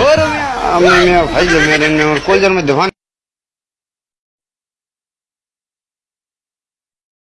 और भाई मेरे ने और कोल्जर में दिवान